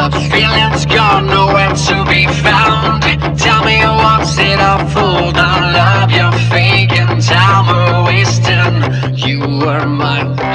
The feeling's gone, nowhere to be found Tell me what's it all for The love you're faking, time we're wasting You were mine.